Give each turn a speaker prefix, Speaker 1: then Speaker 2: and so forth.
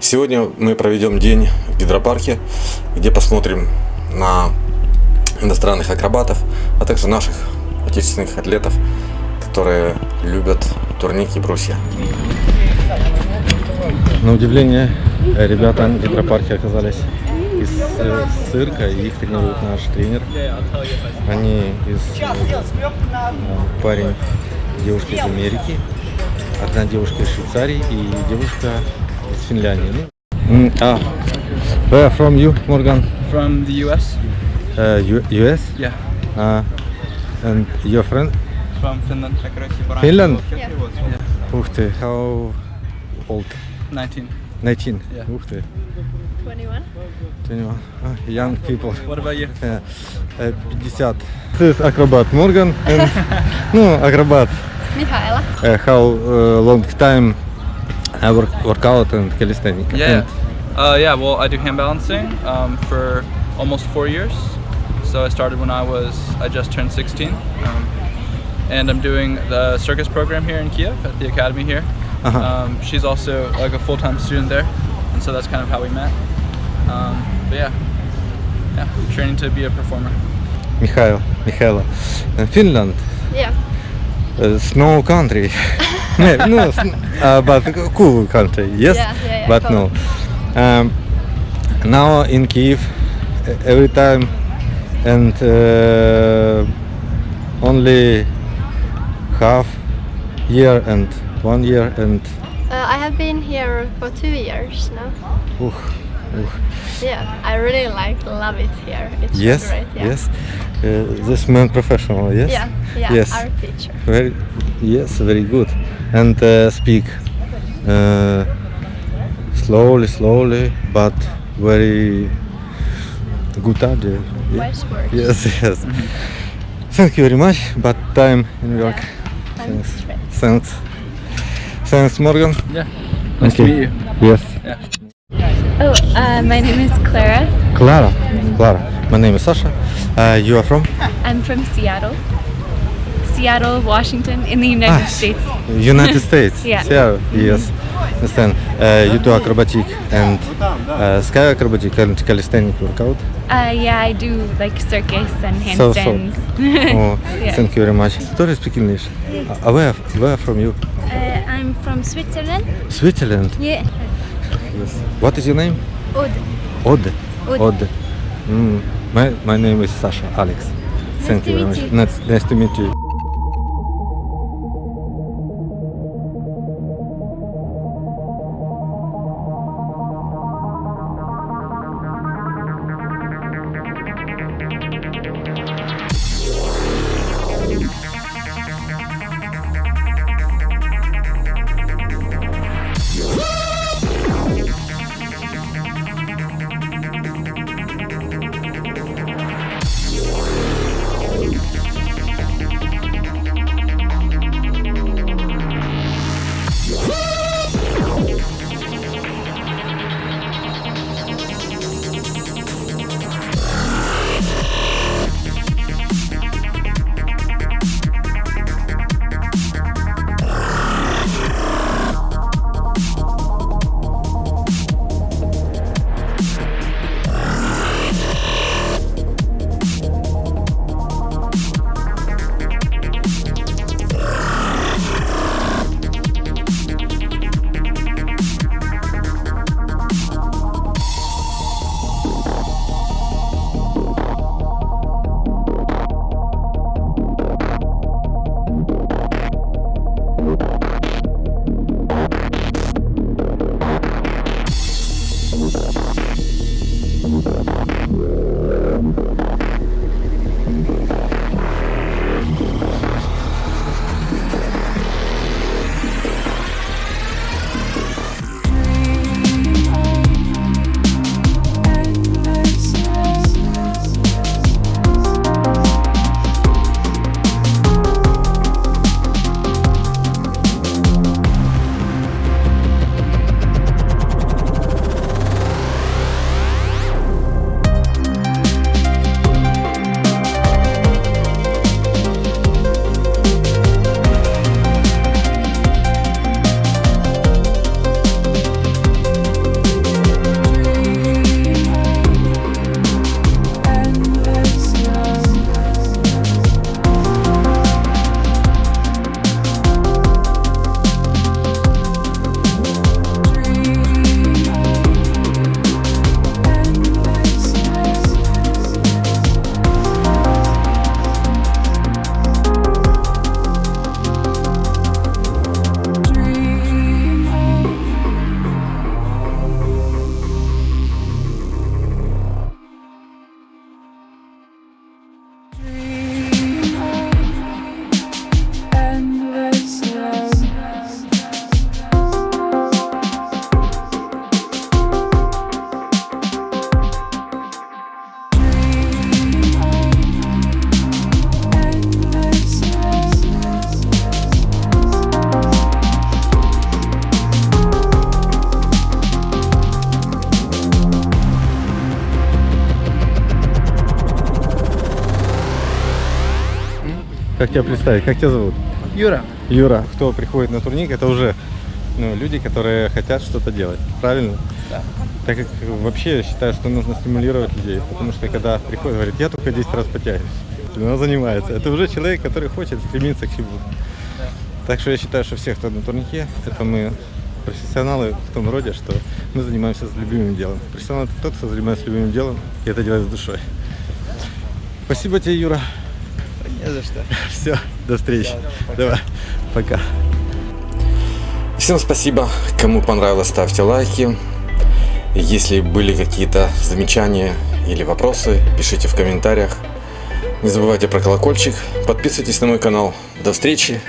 Speaker 1: Сегодня мы проведем день в гидропарке, где посмотрим на иностранных акробатов, а также наших отечественных атлетов, которые любят турники и брусья. На удивление, ребята в гидропарке оказались из э, цирка, и их тренирует наш тренер. Они из э, парень, девушка из Америки, одна девушка из Швейцарии и девушка Mm, ah. Where from you, Morgan?
Speaker 2: From the US.
Speaker 1: Uh, US?
Speaker 2: Yeah.
Speaker 1: Uh, and your friend?
Speaker 2: From Finland.
Speaker 1: Finland?
Speaker 2: Yeah.
Speaker 1: yeah. How old?
Speaker 2: 19.
Speaker 1: 19?
Speaker 2: Yeah.
Speaker 3: 21.
Speaker 1: 21. Uh, young people.
Speaker 2: What about you?
Speaker 1: Yeah. Uh, 50. This is acrobat Morgan and... no, acrobat.
Speaker 3: Michaela.
Speaker 1: Uh, how uh, long time I work workout and calisthenics?
Speaker 2: Yeah.
Speaker 1: And,
Speaker 2: Uh, yeah, well, I do hand balancing um, for almost four years. So I started when I was, I just turned 16. Um, and I'm doing the circus program here in Kiev at the academy here.
Speaker 1: Uh-huh.
Speaker 2: Um, she's also like a full-time student there. And so that's kind of how we met. Um, but yeah, yeah, training to be a performer.
Speaker 1: Mikhail, Michaela. Finland,
Speaker 3: Yeah.
Speaker 1: uh, snow country. no, uh, but cool country. Yes,
Speaker 3: Yeah, yeah, yeah,
Speaker 1: but
Speaker 3: cool.
Speaker 1: no. Um, now in Kiev, every time, and uh, only half year and one year and
Speaker 3: Uh, I have been here for two years now.
Speaker 1: uh, uh,
Speaker 3: Yeah, I really like, love it here. It's
Speaker 1: yes,
Speaker 3: great. Yeah.
Speaker 1: yes. Uh, this man professional. Yes.
Speaker 3: Yeah, yeah,
Speaker 1: Yes.
Speaker 3: our teacher.
Speaker 1: Very yes, very good. And uh, speak uh, slowly, slowly, but very good idea. Yeah.
Speaker 3: Wise words.
Speaker 1: Yes, yes. Thank you very much. But time in New York.
Speaker 3: Yeah.
Speaker 1: Thanks. Thanks. Thanks, Morgan.
Speaker 2: Yeah. Nice to
Speaker 1: Okay.
Speaker 2: meet you.
Speaker 1: Yes.
Speaker 2: Yeah.
Speaker 4: Oh, uh, my name is Clara.
Speaker 1: Clara. Clara. My name is Sasha. Uh, you are from?
Speaker 4: I'm from Seattle. Seattle, Washington, in the United
Speaker 1: Ah,
Speaker 4: States.
Speaker 1: United States.
Speaker 4: Yeah.
Speaker 1: Seattle, Yes. Understand. Uh, you do acrobatic and uh, sky acrobatic and calisthenic workout.
Speaker 4: Uh, yeah, I do like circus and
Speaker 1: handstands. So,
Speaker 4: so.
Speaker 1: Oh,
Speaker 4: Yeah.
Speaker 1: thank you very much. Don't speak English. Uh, where, where from you?
Speaker 4: Uh, I'm from Switzerland.
Speaker 1: Switzerland.
Speaker 4: Yeah.
Speaker 1: Yes. What is your name?
Speaker 4: Odd.
Speaker 1: Odd.
Speaker 4: Odd.
Speaker 1: Odd. Mm. My, my name is Sasha, Alex. Thank
Speaker 4: to
Speaker 1: you very
Speaker 4: meet
Speaker 1: much.
Speaker 4: you.
Speaker 1: Nice, nice to meet you. Как тебя представить? Как тебя зовут?
Speaker 5: Юра.
Speaker 1: Юра. Кто приходит на турник, это уже ну, люди, которые хотят что-то делать. Правильно?
Speaker 5: Да.
Speaker 1: Так как вообще я считаю, что нужно стимулировать людей. Потому что когда приходит, говорит, я только 10 раз потягиваюсь. Она занимается. Это уже человек, который хочет стремиться к чему-то. Так что я считаю, что все, кто на турнике, это мы профессионалы в том роде, что мы занимаемся с любимым делом. Профессионал это тот, кто занимается любимым делом и это делает с душой. Спасибо тебе, Юра.
Speaker 5: Не за что.
Speaker 1: Все, до встречи. Давай, пока. Всем спасибо. Кому понравилось, ставьте лайки. Если были какие-то замечания или вопросы, пишите в комментариях. Не забывайте про колокольчик. Подписывайтесь на мой канал. До встречи.